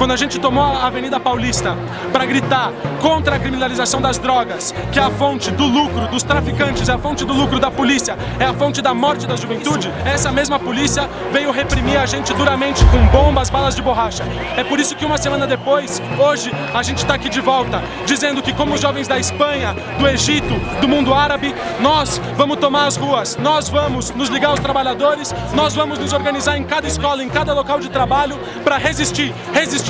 quando a gente tomou a Avenida Paulista para gritar contra a criminalização das drogas, que é a fonte do lucro dos traficantes, é a fonte do lucro da polícia, é a fonte da morte da juventude, essa mesma polícia veio reprimir a gente duramente com bombas, balas de borracha. É por isso que uma semana depois, hoje, a gente está aqui de volta, dizendo que como jovens da Espanha, do Egito, do mundo árabe, nós vamos tomar as ruas, nós vamos nos ligar aos trabalhadores, nós vamos nos organizar em cada escola, em cada local de trabalho para resistir, resistir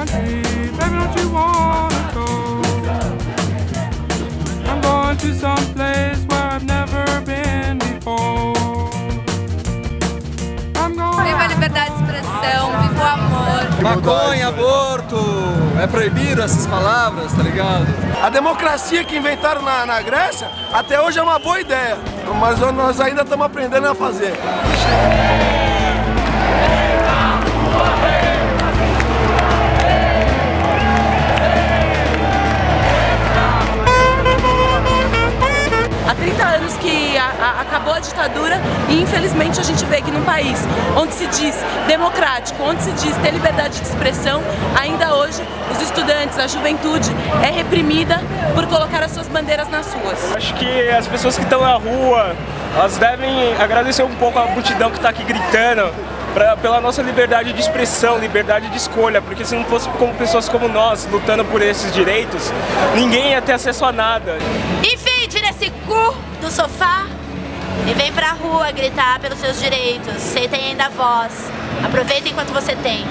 country, baby, don't you wanna go? I'm going to some place where I've never been before. I'm going. Viva a liberdade de expressão, viva amor. Maconha, aborto, é proibido essas palavras, tá ligado? A democracia que inventaram na, na Grécia, até hoje é uma boa ideia, mas nós ainda estamos aprendendo a fazer. Acabou a ditadura e infelizmente a gente vê que num país onde se diz democrático, onde se diz ter liberdade de expressão, ainda hoje os estudantes, a juventude é reprimida por colocar as suas bandeiras nas ruas. Acho que as pessoas que estão na rua, elas devem agradecer um pouco a multidão que está aqui gritando, pra, pela nossa liberdade de expressão, liberdade de escolha, porque se não fosse como pessoas como nós lutando por esses direitos, ninguém ia ter acesso a nada. Enfim, tira esse cu do sofá e vem pra rua gritar pelos seus direitos. Você tem ainda voz. Aproveita enquanto você tem.